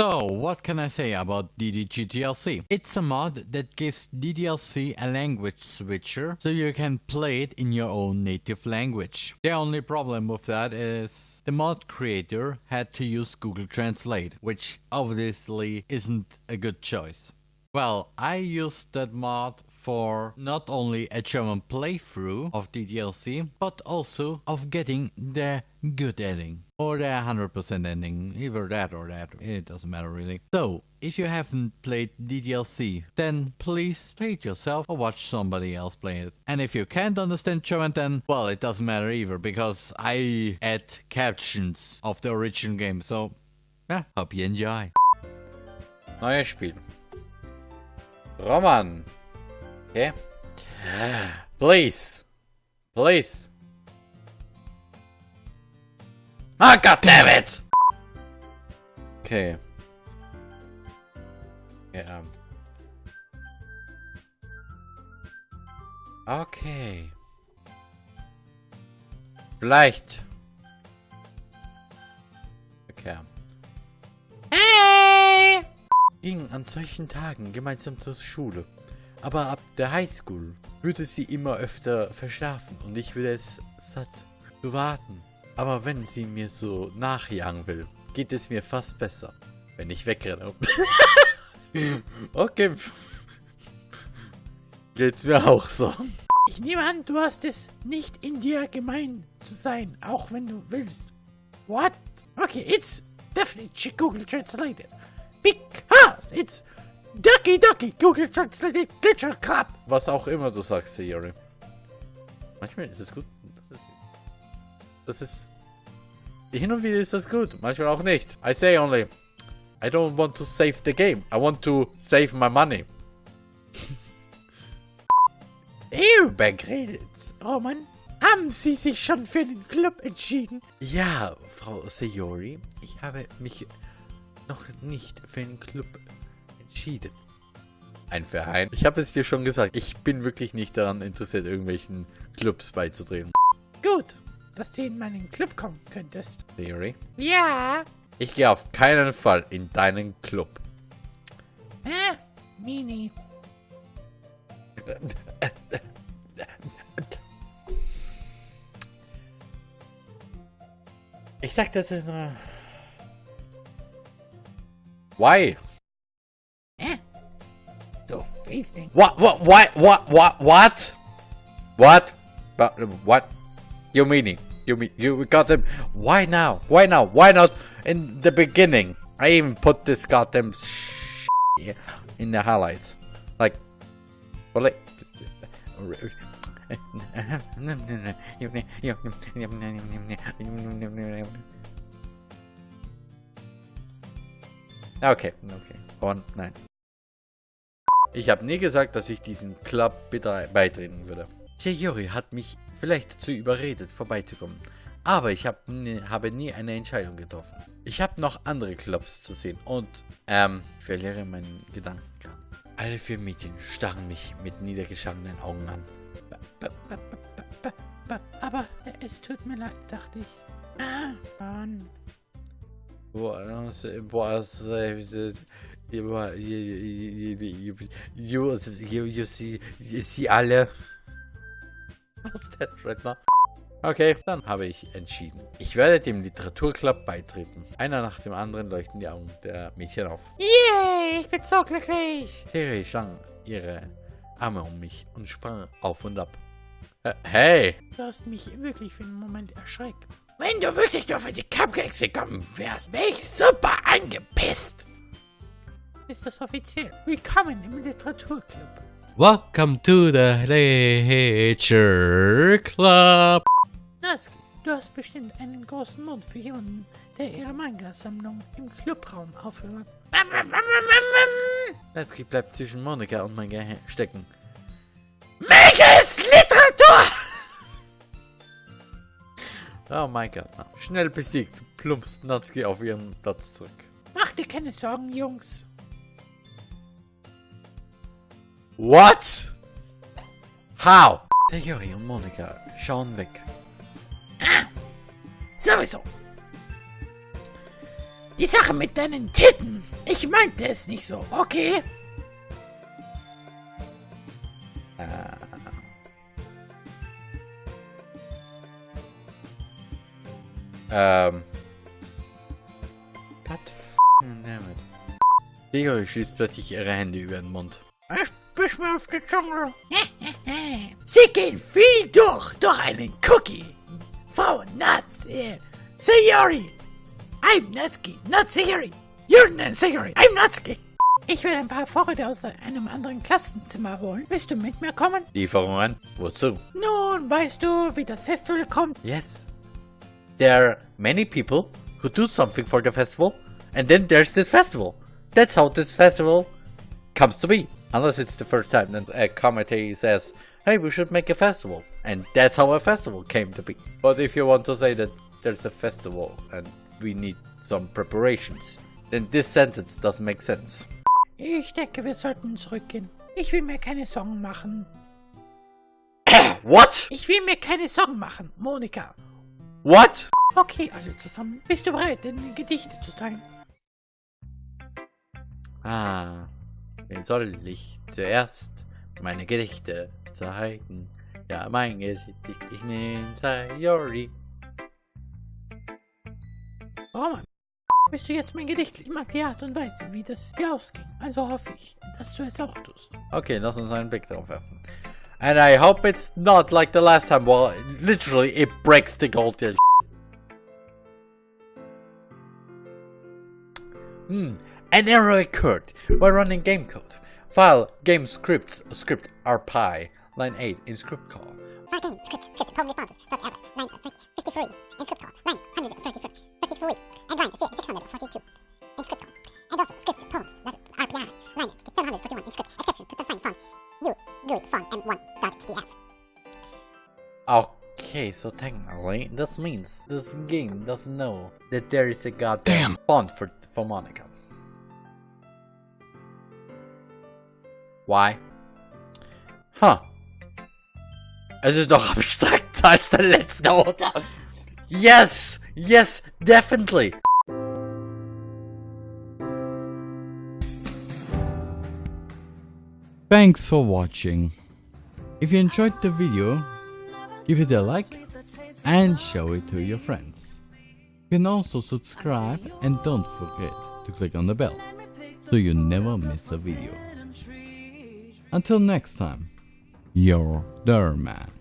So, what can I say about DDGTLC? It's a mod that gives DDLC a language switcher so you can play it in your own native language. The only problem with that is the mod creator had to use Google Translate, which obviously isn't a good choice. Well, I used that mod for not only a German playthrough of the DLC, but also of getting the good ending. Or the 100% ending, either that or that, it doesn't matter really. So, if you haven't played DDLC, then please play it yourself or watch somebody else play it. And if you can't understand German then, well it doesn't matter either, because I add captions of the original game, so yeah, hope you enjoy. Neues Spiel. Roman. Okay. Please. Please. Ah, oh, god damn it! Okay. Ja. Okay. Vielleicht. Okay. Hey! Ging an solchen Tagen gemeinsam zur Schule. Aber ab der Highschool würde sie immer öfter verschlafen und ich würde es satt zu warten. Aber wenn sie mir so nachjagen will, geht es mir fast besser, wenn ich wegrenne. okay. Geht mir auch so. Ich nehme an, du hast es nicht in dir gemein zu sein, auch wenn du willst. What? Okay, it's definitely Google Translated. Because it's Ducky Ducky, Google Translate Glitcher Club. Was auch immer du sagst, Sayori. Manchmal ist es gut. Das ist. Das ist. Hin und wieder ist das gut, manchmal auch nicht. I say only. I don't want to save the game. I want to save my money. Ehrberg redet's. Oh Mann. Haben Sie sich schon für den Club entschieden? Ja, Frau Sayori. Ich habe mich noch nicht für den Club entschieden. Ein Verein. Ich habe es dir schon gesagt, ich bin wirklich nicht daran interessiert, irgendwelchen Clubs beizutreten. Gut, dass du in meinen Club kommen könntest. Theory? Ja. Ich gehe auf keinen Fall in deinen Club. Ah, Mini. Ich sag das nur. Why? What? What? What? What? What? What? What? But what? You meaning? You mean you got them? Why now? Why now? Why not in the beginning? I even put this goddamn in the highlights. Like, well, like. Okay, okay. One, nine. Ich habe nie gesagt, dass ich diesen Club bitte beitreten würde. Sayori hat mich vielleicht dazu überredet, vorbeizukommen. Aber ich hab nie, habe nie eine Entscheidung getroffen. Ich habe noch andere Clubs zu sehen und, ähm, verliere meinen Gedanken. Alle vier Mädchen starren mich mit niedergeschlagenen Augen an. Aber es tut mir leid, dachte ich. Ah, Mann. Boah, boah, you, you, you, you see alle. Was das, Redner? Okay, dann habe ich entschieden. Ich werde dem Literaturclub beitreten. Einer nach dem anderen leuchten die Augen der Mädchen auf. Yay, ich bin so glücklich. Siri schlang ihre Arme um mich und sprang auf und ab. Äh, hey! Du hast mich wirklich für einen Moment erschreckt. Wenn du wirklich nur für die Cupcakes gekommen wärst, wäre ich super angepisst ist das offiziell. Willkommen im Literaturclub. Welcome to the Literature Club. Naski, du hast bestimmt einen großen Mund für jemanden, der ihre Manga-Sammlung im Clubraum aufhört. Naski bleibt zwischen Monika und Manga stecken. Mega ist Literatur! Oh mein Gott. Schnell besiegt, plumpst Natsuki auf ihren Platz zurück. Mach dir keine Sorgen, Jungs. What? How? Sayori und Monika schauen weg. Ah, sowieso. Die Sache mit deinen Titten. Ich meinte es nicht so, okay? Äh. Ähm. God f***ing damn it. Digga, schießt plötzlich ihre Hände über den Mund. Ich bisch mir auf die Zunge. Sie gehen viel durch, durch einen Cookie. Frau Nuts, äh, Sayori. I'm Natsuki, not Sayori. You're not Sayori, I'm Natsuki. Ich will ein paar Vorräte aus einem anderen Klassenzimmer holen. Willst du mit mir kommen? Lieferungen? Wozu? Nun, weißt du, wie das Festival kommt? Yes. There are many people who do something for the festival, and then there's this festival. That's how this festival comes to be. Unless it's the first time that a committee says, hey, we should make a festival. And that's how a festival came to be. But if you want to say that there's a festival and we need some preparations, then this sentence doesn't make sense. Ich denke, wir sollten zurückgehen. Ich will mir keine Sorgen machen. What? Ich will mir keine Sorgen machen, Monika. What? Okay, alle zusammen. Bist du bereit, die Gedichte zu teilen? Ah, wen soll ich zuerst meine Gedichte zeigen? Ja, mein Gedicht, ich nehme Sayori. Roman, bist du jetzt mein Gedicht? Ich mag die Art und Weise, wie das hier ausging. Also hoffe ich, dass du es auch tust. Okay, lass uns einen Blick drauf werfen. And I hope it's not like the last time, well, literally it breaks the gold. Hmm, an error occurred while running game code. File game scripts script rpy line 8 in script call. File game, script, script, home responses, dot error, line 53, in script call, line 133, and line 642, in script call. And also script, poems, Okay, so technically, this means this game doesn't know that there is a goddamn font for, for Monica. Why? Huh. Es ist doch abstrakter als der letzte, oder? Yes! Yes, definitely! Thanks for watching. If you enjoyed the video, give it a like and show it to your friends. You can also subscribe and don't forget to click on the bell so you never miss a video. Until next time, your Derman.